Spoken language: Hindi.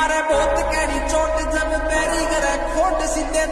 मारे बहुत कैरी चोट जब पैरी करे खोट सीधे